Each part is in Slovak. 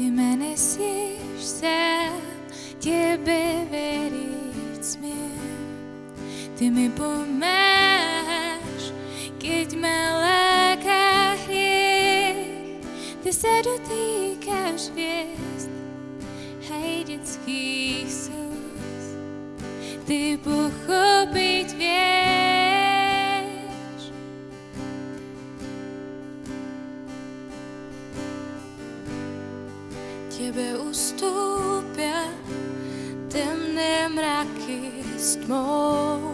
Ty ma nesieš sám, Tebe veriť smiem. Ty mi pomáš, keď ma láka hriech. Ty sa dotýkaš hviezd, aj detských slz. Ty pochopiť vieš. Tebe ustúpia temné mraky s tmou.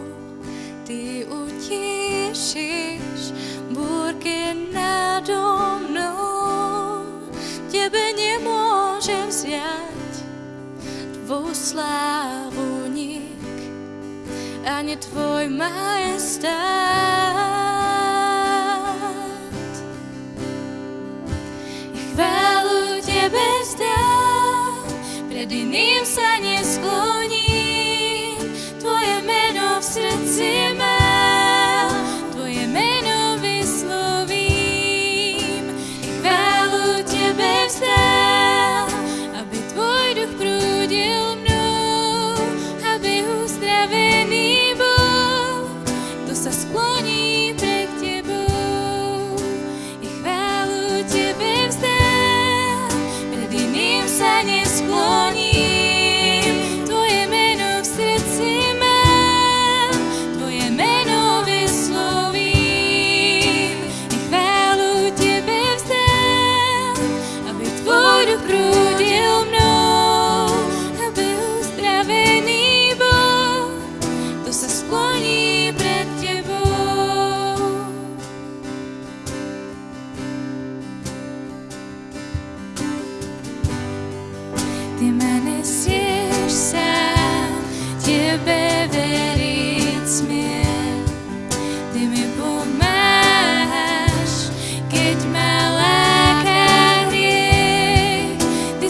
Ty utíšiš búrky nado mnou. Tebe nemôžem vziať tvou slávu nik, ani tvoj majestát. Tebe vzdám, Єдиний в не склоні.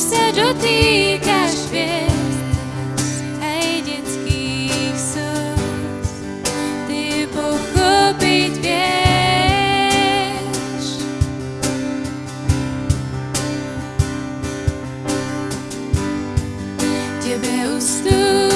Sa Tebe ustúpia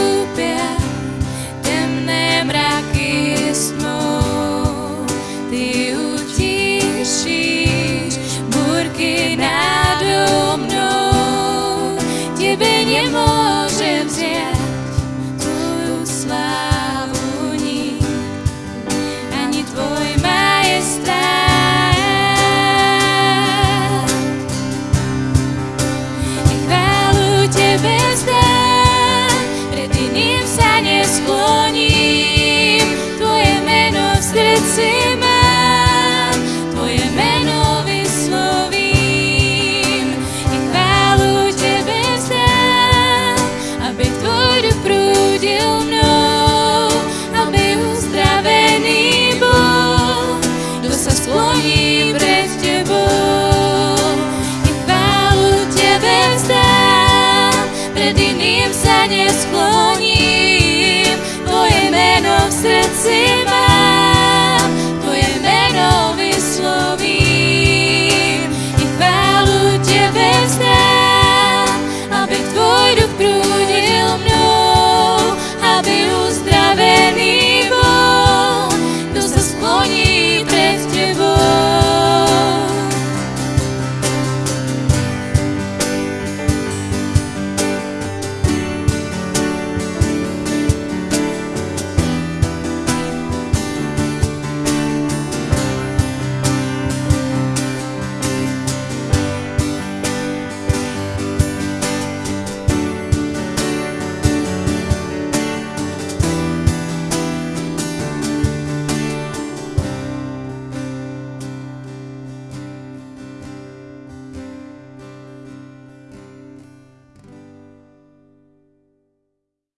dłoni.